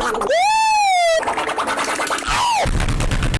Woo!